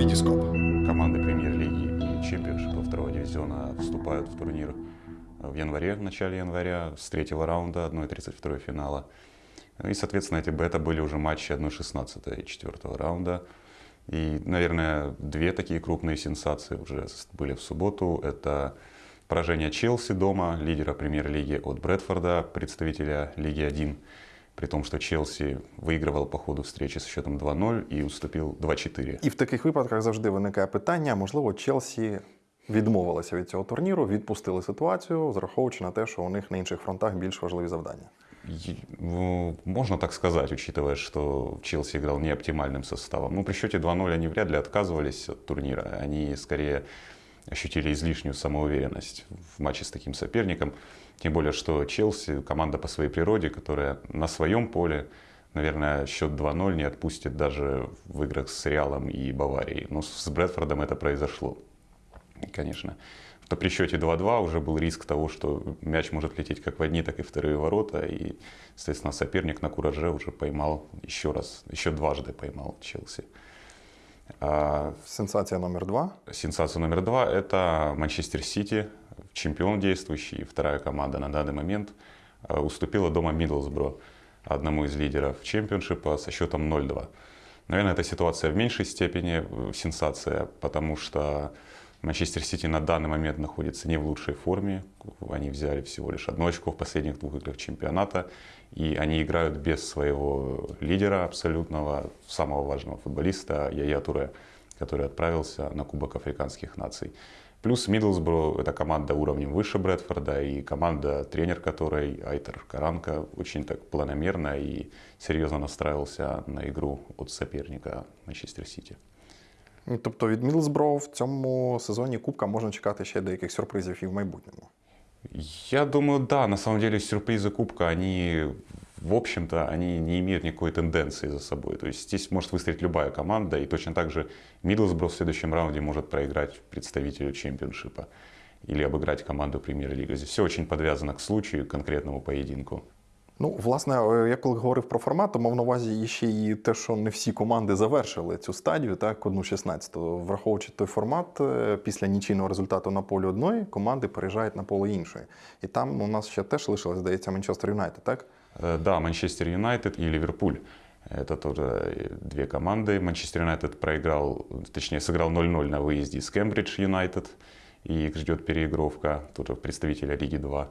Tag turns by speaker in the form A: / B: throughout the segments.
A: Витископ.
B: Команды премьер-лиги и чемпионшипа второго дивизиона вступают в турнир в январе, в начале января, с третьего раунда 1-32 финала. И, соответственно, эти бета были уже матчи 1-16 и 4 раунда. И, наверное, две такие крупные сенсации уже были в субботу. Это поражение Челси дома, лидера премьер-лиги от Брэдфорда, представителя Лиги 1 при том, що Челсі виігрував по ходу встречі з счетом 2-0 і уступив 2-4.
A: І в таких випадках завжди виникає питання: можливо, Челсі відмовилася від цього турніру, відпустили ситуацію, зраховуючи на те, що у них на інших фронтах більш важливі завдання.
B: И, ну, можно так сказать, учитывая, что Челси играл не оптимальным составом. Ну, при счете 2-0 они вряд ли отказывались от турнира. Они скорее ощутили излишнюю самоуверенность в матче с таким соперником. Тем более, что Челси команда по своей природе, которая на своем поле, наверное, счет 2-0 не отпустит даже в играх с Реалом и Баварией. Но с Брэдфордом это произошло, конечно. То при счете 2-2 уже был риск того, что мяч может лететь как в одни, так и вторые ворота. И, соответственно, соперник на кураже уже поймал еще раз, еще дважды поймал Челси.
A: А Сенсация номер два.
B: Сенсация номер два – это Манчестер Сити, чемпион действующий, вторая команда на данный момент, а, уступила дома Миддлсбро, одному из лидеров чемпионшипа со счетом 0-2. Наверное, эта ситуация в меньшей степени э, сенсация, потому что Манчестер Сити на данный момент находится не в лучшей форме. Они взяли всего лишь одно очко в последних двух играх чемпионата. И они играют без своего лидера абсолютного, самого важного футболиста Яя Туре, который отправился на Кубок Африканских наций. Плюс Миддлсбро – это команда уровнем выше Брэдфорда и команда, тренер которой, Айтер Каранка, очень так планомерно и серьезно настраивался на игру от соперника Манчестер Сити.
A: Тобто від Мілсбро в цьому сезоні Кубка можна чекати ще деяких сюрпризів і в майбутньому.
B: Я думаю, да, на самом деле сюрпризы Кубка, они, в общем-то, они не имеют никакой тенденции за собой. То есть здесь может выстрелить любая команда, и точно так же Миддлсбро в следующем раунде может проиграть представителю чемпионшипа или обыграть команду премьер-лиги. Здесь все очень подвязано к случаю, к конкретному поединку.
A: Ну, власне, я коли говорив про формат, то мав на увазі ще і те, що не всі команди завершили цю стадію, так, одну 16 Враховуючи той формат, е, після нічийного результату на полі одної команди переїжджають на поле іншої. І там у нас ще теж лишилось, здається, Манчестер Юнайтед, так?
B: Е, да, Манчестер Юнайтед и Ливерпуль. Это тоже две команды. Манчестер Юнайтед проиграл, точнее, сыграл 0-0 на выезде с Кембридж Юнайтед. И их ждет переигровка, тоже представителя Лиги 2.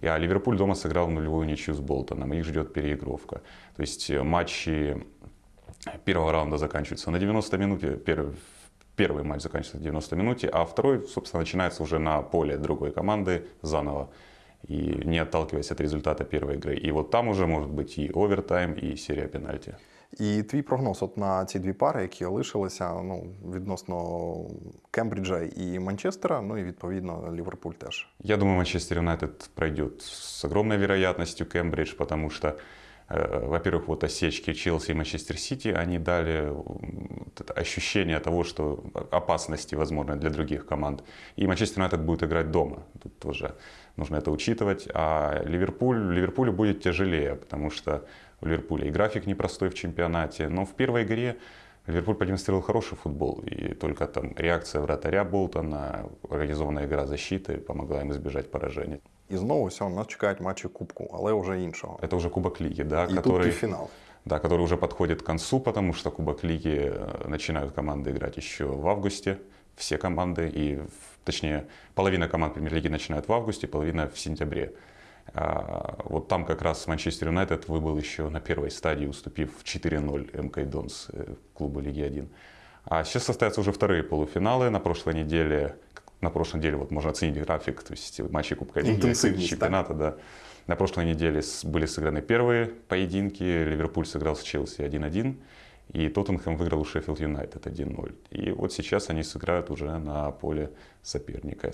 B: А Ливерпуль дома сыграл нулевую ничью с Болтоном. Их ждет переигровка. То есть э, матчи первого раунда заканчиваются на 90 минуте. Первый, первый матч заканчивается на 90 минуте, а второй, собственно, начинается уже на поле другой команды заново. И не отталкиваясь от результата первой игры. И вот там уже может быть и овертайм, и серия пенальти.
A: І твій прогноз от на ці дві пари, які лишилися ну, відносно Кембриджа і Манчестера, ну і відповідно Ліверпуль теж.
B: Я думаю, Манчестер Юнайтед пройдет з огромною вероятністю Кембридж, потому что э, во-первых, вот осечки Челси и Манчестер Сити, они дали ощущение того, что опасности, возможно, для других команд. И Манчестер Юнайтед будет играть дома. Тут тоже нужно это учитывать. А Ливерпуль, Ливерпулю будет тяжелее, потому что у Ливерпуля. И график непростой в чемпионате. Но в первой игре Ливерпуль продемонстрировал хороший футбол. И только там реакция вратаря Болтона, организованная игра защиты помогла им избежать поражения.
A: І знову все, нас чекають матчі Кубку, але вже іншого.
B: Это уже Кубок Лиги, да,
A: І
B: который,
A: тут фінал.
B: да, который уже подходит к концу, потому что Кубок Лиги э, начинают команды играть еще в августе. Все команды, и, в- точнее, половина команд Премьер-лиги начинают в августе, половина в сентябре. А, Вот там как раз Манчестер Юнайтед выбыл еще на первой стадии, уступив 4-0 МК Донс э, клубу Лиги 1. А сейчас состоятся уже вторые полуфиналы. На прошлой неделе, на прошлой неделе вот можно оценить график, то есть матчи Кубка Лиги,
A: Интенсивность,
B: чемпионата, да. На прошлой неделе с- были сыграны первые поединки. Ливерпуль сыграл с Челси 1-1. И Тоттенхэм выиграл у Шеффилд Юнайтед 1-0. И вот сейчас они сыграют уже на поле соперника.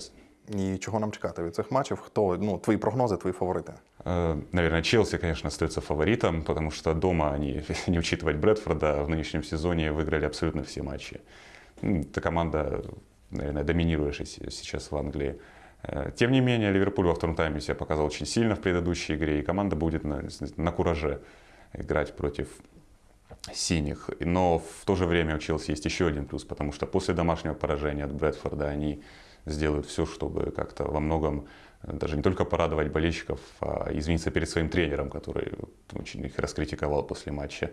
A: І чого нам чекати від цих матчів? Хто ну твої прогнози, твої фаворити?
B: Э, Наверное, Челси, конечно, остается фаворитом, потому что дома они, не учитывать Брэдфорда, в нынешнем сезоне выиграли абсолютно все матчи. М, Это команда, наверное, доминирующая се- сейчас в Англии. Э, Тем не менее, Ливерпуль во втором тайме себя показал очень сильно в предыдущей игре, и команда будет на, на кураже играть против синих. Но в то же время у Челси есть еще один плюс, потому что после домашнего поражения от Брэдфорда они сделают все, чтобы как-то во многом э, даже не только порадовать болельщиков, а извиниться перед своим тренером, который очень их раскритиковал после матча.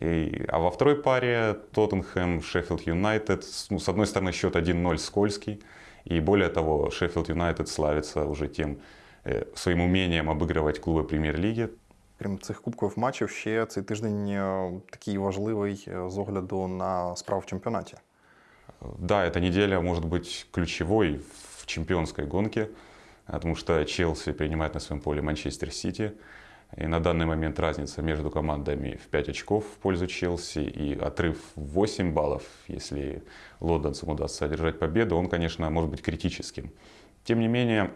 B: И, а во второй паре Тоттенхэм, Шеффилд Юнайтед. Ну, с одной стороны, счет 1-0 скользкий. И более того, Шеффилд Юнайтед славится уже тем э, своим умением обыгрывать клубы прем'єр-ліги.
A: Крім цих кубкових матчів, ще цей тиждень е, такий важливий е, з огляду на справу в чемпіонаті.
B: Да, эта неделя может быть ключевой в чемпионской гонке, потому что Челси принимает на своем поле Манчестер Сити. И на данный момент разница между командами в 5 очков в пользу Челси и отрыв в 8 баллов, если лондонцам удастся одержать победу, он, конечно, может быть критическим. Тем не менее,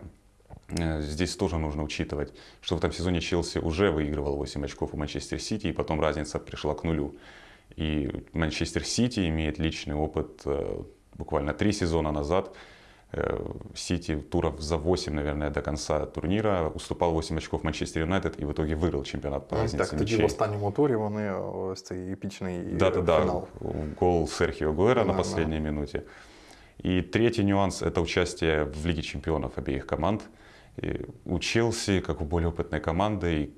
B: э, здесь тоже нужно учитывать, что в этом сезоне Челси уже выигрывал 8 очков у Манчестер Сити, и потом разница пришла к нулю. И Манчестер Сити имеет личный опыт э, буквально три сезона назад. Э, Сити туров за 8, наверное, до конца турнира уступал 8 очков Манчестер Юнайтед и в итоге выиграл чемпионат по разнице
A: Так, тоді в
B: мячей.
A: останньому турі вони ось цей епічний е,
B: Да-да-да,
A: фінал.
B: гол Серхио Гуэра на
A: Да,
B: последней минуте. И третий нюанс – это участие в Лиге чемпионов обеих команд. И у Челси, как у более опытной команды,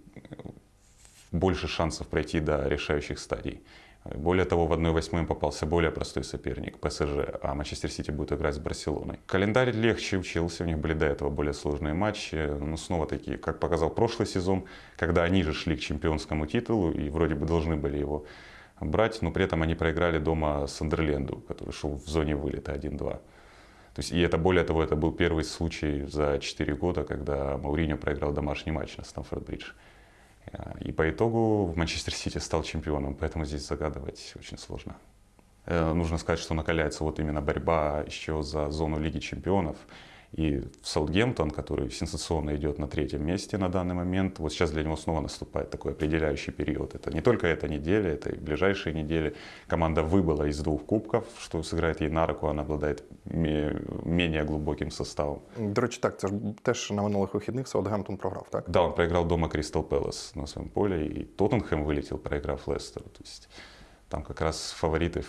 B: больше шансов пройти до решающих стадий. Более того, в 1-8 им попался более простой соперник – ПСЖ, а Манчестер Сити будет играть с Барселоной. Календарь легче у Челси, у них были до этого более сложные матчи. Но снова таки, как показал прошлый сезон, когда они же шли к чемпионскому титулу и вроде бы должны были его брать, но при этом они проиграли дома Сандерленду, который шел в зоне вылета 1-2. То есть, и это, более того, это был первый случай за 4 года, когда Мауриньо проиграл домашний матч на Стамфорд-Бридж. И по итогу Манчестер Сити стал чемпионом, поэтому здесь загадывать очень сложно. Э, Нужно сказать, что накаляется вот именно борьба еще за зону Лиги чемпионов. И Саутгемптон, который сенсационно идет на третьем месте на данный момент, вот сейчас для него снова наступает такой определяющий период. Это не только эта неделя, это и ближайшие недели. Команда выбыла из двух кубков, что сыграет ей на руку, она обладает ме- менее глубоким составом.
A: До речі, так, це ж теж на минулих вихідних Саутгемптон програв, так?
B: Да, он проиграл дома Кристал Пэлас на своем поле, и Тоттенхэм вылетел, проиграв Лестеру. То есть там как раз фавориты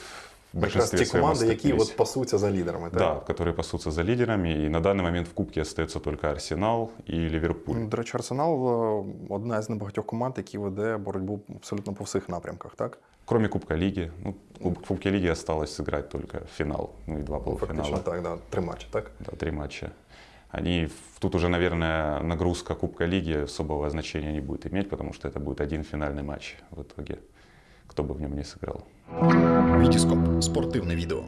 B: в
A: Якраз
B: большинстве
A: ті
B: своем
A: команди, які
B: оступились.
A: от пасуться за лідерами, так?
B: Да, которые пасутся за лидерами, и на данный момент в Кубке остается только Арсенал и Ливерпуль.
A: До речі, Арсенал е, одна з небагатьох команд, які веде боротьбу абсолютно по всіх напрямках, так?
B: Кроме Кубка Лиги. Ну, в Кубке Лиги осталось сыграть только финал, ну и два
A: Фактично
B: полуфинала.
A: так, да, три матчі, так?
B: Да, три матча. Они, тут уже, наверное, нагрузка Кубка Лиги особого значения не будет иметь, потому что это будет один финальный матч в итоге, кто бы в нем не сыграл.
C: Вітіскоп спортивне відео.